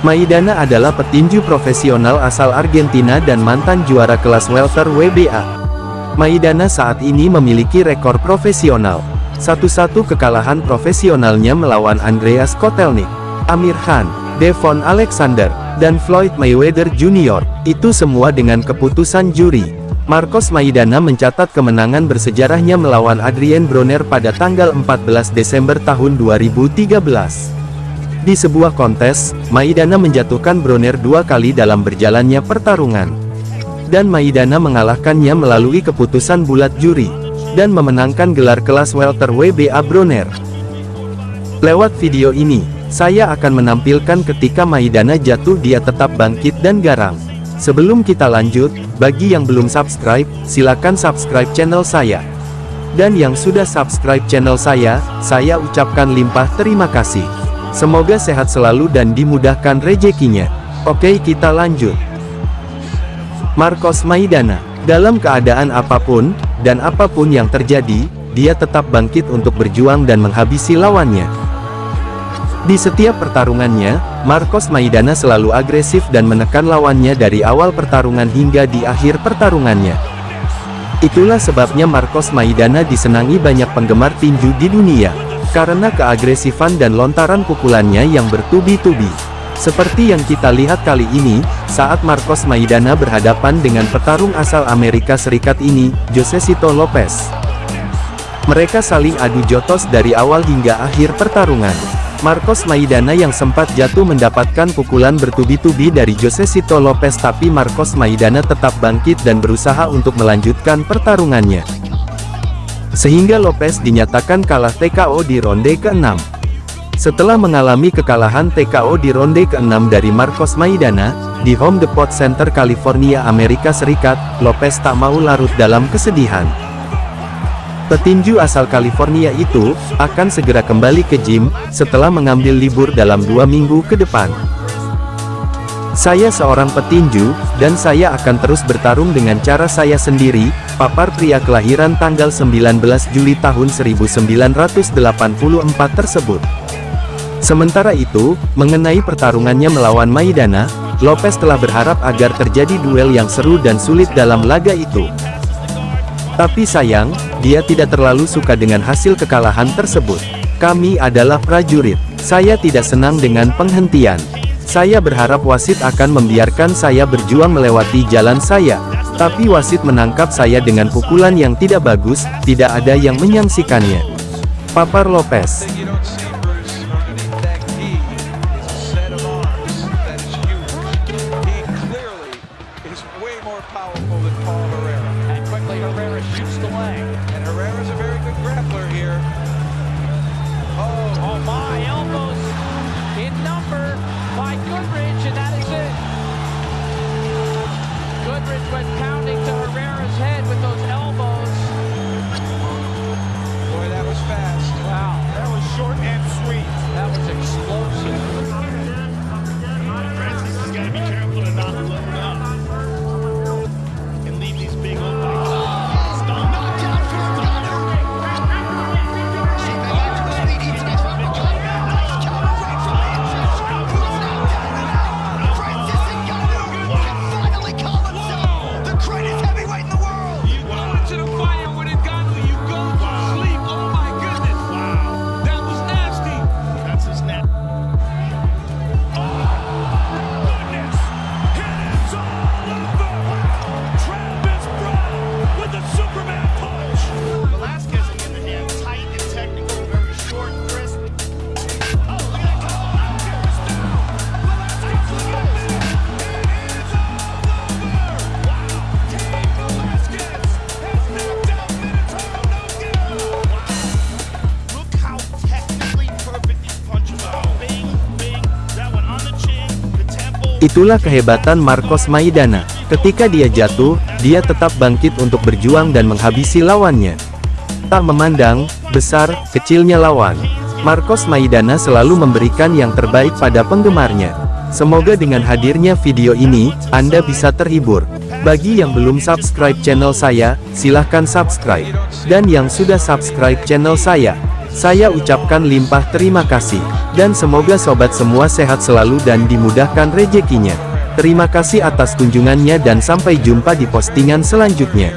Maidana adalah petinju profesional asal Argentina dan mantan juara kelas welter WBA. Maidana saat ini memiliki rekor profesional. Satu-satu kekalahan profesionalnya melawan Andreas Kotelnik, Amir Khan, Devon Alexander, dan Floyd Mayweather Jr. Itu semua dengan keputusan juri. Marcos Maidana mencatat kemenangan bersejarahnya melawan Adrien Broner pada tanggal 14 Desember tahun 2013. Di sebuah kontes, Maidana menjatuhkan Broner dua kali dalam berjalannya pertarungan. Dan Maidana mengalahkannya melalui keputusan bulat juri, dan memenangkan gelar kelas welter WBA Broner. Lewat video ini, saya akan menampilkan ketika Maidana jatuh dia tetap bangkit dan garang. Sebelum kita lanjut, bagi yang belum subscribe, silakan subscribe channel saya. Dan yang sudah subscribe channel saya, saya ucapkan limpah terima kasih. Semoga sehat selalu dan dimudahkan rezekinya. Oke kita lanjut. Marcos Maidana, dalam keadaan apa pun, dan apa pun yang terjadi, dia tetap bangkit untuk berjuang dan menghabisi lawannya. Di setiap pertarungannya, Marcos Maidana selalu agresif dan menekan lawannya dari awal pertarungan hingga di akhir pertarungannya. Itulah sebabnya Marcos Maidana disenangi banyak penggemar tinju di dunia karena keagresifan dan lontaran pukulannya yang bertubi-tubi. Seperti yang kita lihat kali ini, saat Marcos Maidana berhadapan dengan petarung asal Amerika Serikat ini, Josesito Lopez. Mereka saling adu jotos dari awal hingga akhir pertarungan. Marcos Maidana yang sempat jatuh mendapatkan pukulan bertubi-tubi dari Josesito Lopez tapi Marcos Maidana tetap bangkit dan berusaha untuk melanjutkan pertarungannya. Sehingga Lopez dinyatakan kalah TKO di ronde ke-6. Setelah mengalami kekalahan TKO di ronde ke-6 dari Marcos Maidana, di Home Depot Center California Amerika Serikat, Lopez tak mau larut dalam kesedihan. Petinju asal California itu, akan segera kembali ke gym, setelah mengambil libur dalam dua minggu ke depan. Saya seorang petinju, dan saya akan terus bertarung dengan cara saya sendiri, papar pria kelahiran tanggal 19 Juli tahun 1984 tersebut. Sementara itu, mengenai pertarungannya melawan Maidana, Lopez telah berharap agar terjadi duel yang seru dan sulit dalam laga itu. Tapi sayang, dia tidak terlalu suka dengan hasil kekalahan tersebut. Kami adalah prajurit. Saya tidak senang dengan penghentian. Saya berharap wasit akan membiarkan saya berjuang melewati jalan saya. Tapi wasit menangkap saya dengan pukulan yang tidak bagus, tidak ada yang menyangsikannya. Papar Lopez Itulah kehebatan Marcos Maidana. Ketika dia jatuh, dia tetap bangkit untuk berjuang dan menghabisi lawannya. Tak memandang, besar, kecilnya lawan. Marcos Maidana selalu memberikan yang terbaik pada penggemarnya. Semoga dengan hadirnya video ini, Anda bisa terhibur. Bagi yang belum subscribe channel saya, silahkan subscribe. Dan yang sudah subscribe channel saya, Saya ucapkan limpah terima kasih. Dan semoga sobat semua sehat selalu dan dimudahkan rezekinya. Terima kasih atas kunjungannya dan sampai jumpa di postingan selanjutnya.